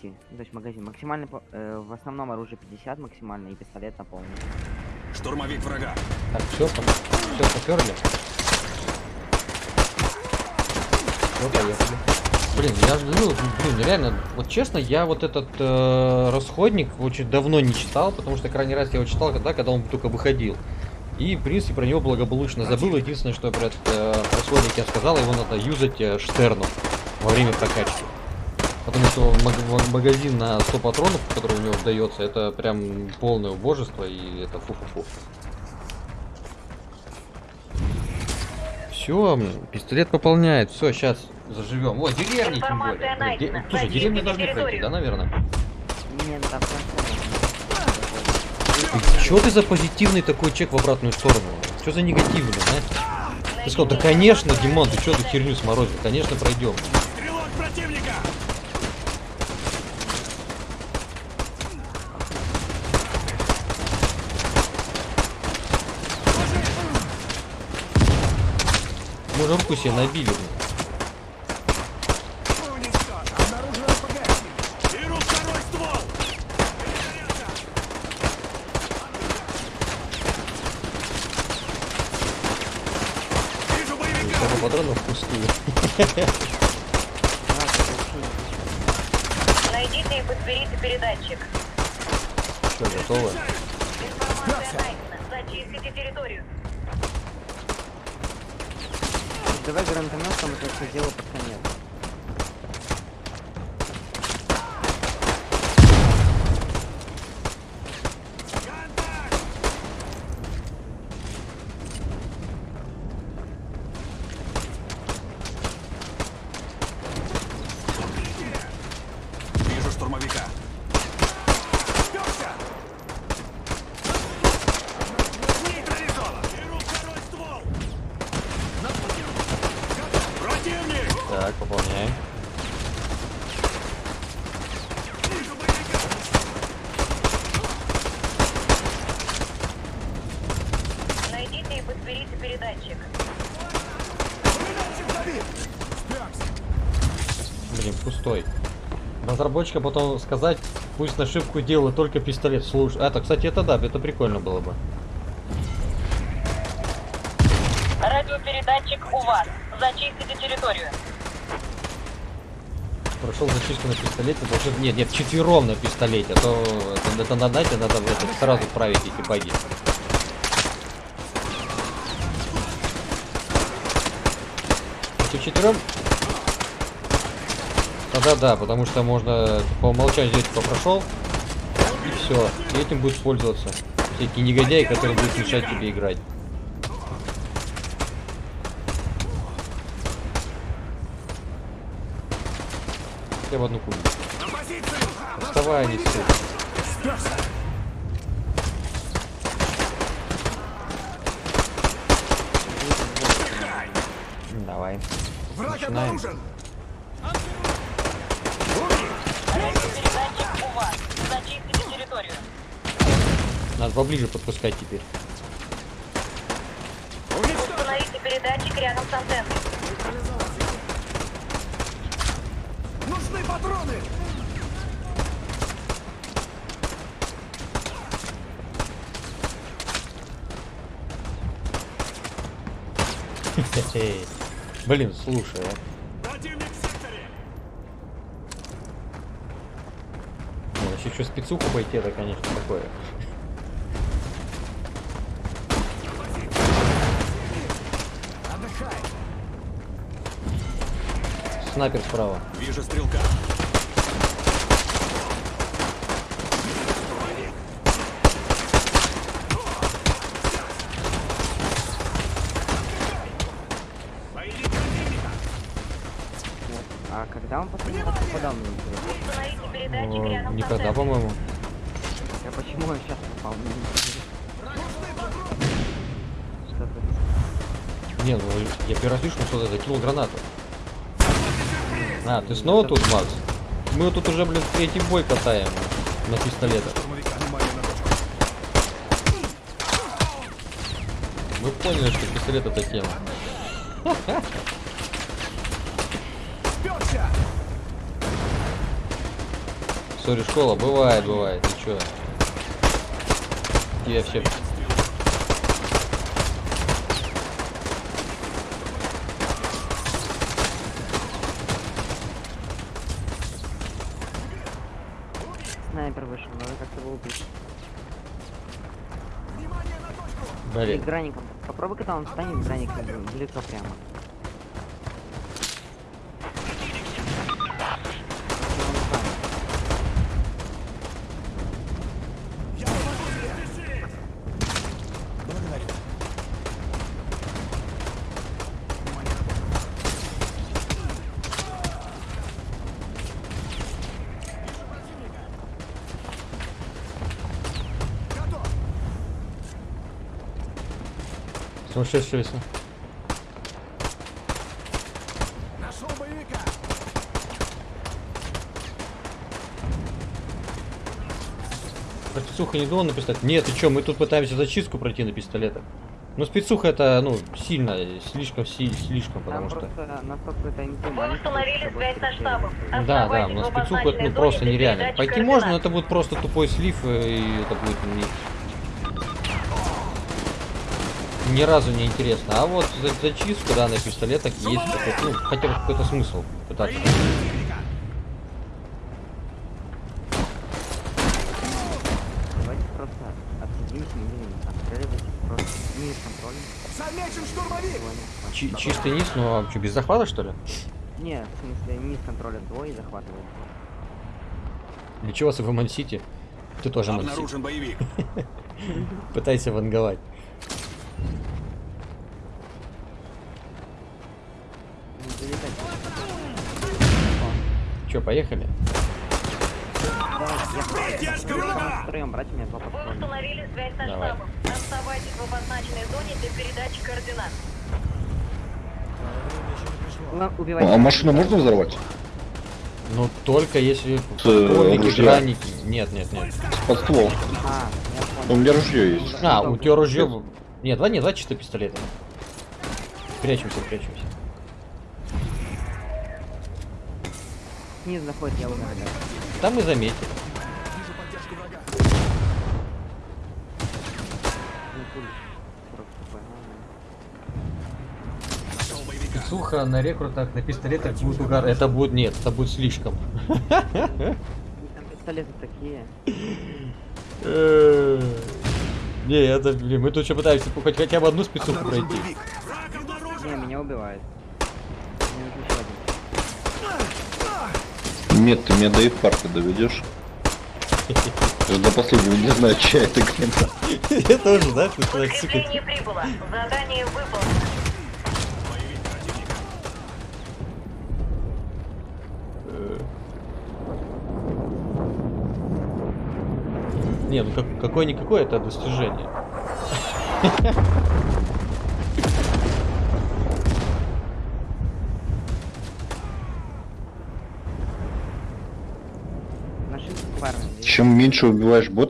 200. Ну, то есть магазин. Максимальный, по- э, в основном оружие 50 максимально и пистолет на. Штурмовик врага. Так, все, все поперли. Все, поехали. Блин, я говорю, блин, реально, вот честно, я вот этот э, расходник очень давно не читал, потому что крайний раз я его читал когда, когда он только выходил. И, в принципе, про него благополучно забыл. Единственное, что про этот э, расходник я сказал, его надо юзать э, Штерну во время прокачки. Потому что маг- маг- магазин на 100 патронов, который у него дается, это прям полное убожество, и это фу-фу-фу. Все, пистолет пополняет. Все, сейчас заживем. О, деревни тем более. Де-. Слушай, деревни Зайдите должны пройти, да, наверное? Не, там трансформер. Че ты за позитивный такой чек в обратную сторону? Что за негативный, а? Ты сказал, да конечно, Димон, ты что ты херню сморозил? Конечно, пройдем. Мы же руку себе набили. патронов пустую. Это вообще Найдите и подберите передатчик. Все, готово. Зачистите территорию. не- Давай гранатометом это все дело под конец. Так, боевика! Найдите и подберите передатчик. Блин, пустой. Разработчика потом сказать, пусть нашивку делает только пистолет. Слушай, это, кстати, это да, это прикольно было бы. Радиопередатчик у вас. Зачистите территорию. Прошел зачистку на пистолете, должен... Нет, нет, четвером на пистолете, а то это, это на дате надо это сразу править эти баги. Если четвером... Тогда да, потому что можно по умолчанию взять, кто прошел, и все. И этим будет пользоваться. Всякие негодяи, которые будут мешать тебе играть. Я в одну позицию! Вставай, не сука. Давай. Враг Начинаем. Надо поближе подпускать теперь. Установите передатчик рядом с антенной. Патроны! Блин, слушай, а. Ну, что спецуху пойти, это, конечно, такое. Снайпер справа. Вижу стрелка. А когда он последний раз попадал мне интересно? Никогда, по-моему. А почему я сейчас попал? Не, ну я первый раз вижу, что закинул гранату. А, ты снова тут, Макс? Мы тут уже, блин, третий бой катаем на пистолетах. Мы поняли, что пистолет это тема. Историю школа. Бывает, бывает. Ты чё? Вообще... Снайпер вышел, убить. Или Блин. граником. Попробуй, когда он встанет, граником в лицо прямо. Сумасшедший лесу. Нашел боевика. Спецуха не думал на пистолет? Нет, ты чё, мы тут пытаемся зачистку пройти на пистолетах. Но спецуха это, ну, сильно, слишком, си- слишком, потому Там что... установили связь со штабом. Да, да, но спецуха это ну, просто нереально. Пойти можно, но это будет просто тупой слив, и это будет не... Ни разу не интересно. А вот за зачистку, да, на пистолетах есть какой-то, ну, хотя бы какой-то смысл пытаться. Чи- чистый низ, ну а что, без захвата что ли? Не, в смысле, с контроля двое захватывают. Для чего вас в Ман-Сити? Ты тоже Ман-Сити. Обнаружен боевик. Пытайся ванговать. Не залетать. Че, поехали? Давайте, я Поддержка врага! втроем, брать у меня два Вы подхода. установили связь со Давай. штабом. Оставайтесь в обозначенной зоне для передачи координат. Убивайте. А машину можно взорвать? Ну только если э, граники. Нет, нет, нет. Под ствол. А, У меня ружье есть. А, у тебя ружье. Нет, два, нет, два чисто пистолета. Прячемся, прячемся. Снизу заходит, я умер. Там мы заметили. Вижу поддержку врага. Пули. 40 хп, ладно. Нашел боевика. Суха на рекрутах, на пистолетах будет угар. Это будет нет, это будет слишком. И Там пистолеты такие. Не, это, блин, мы тут еще пытаемся хоть хотя бы одну спецуху пройти. Не, меня убивают. Мне нужен еще Нет, ты меня до инфаркта доведешь. Я до последнего не знаю, чья это глина. Я тоже, да, ты человек, сука. Подкрепление прибыло. Задание выполнено. Не, ну как, какое-никакое это достижение. Чем меньше убиваешь бота,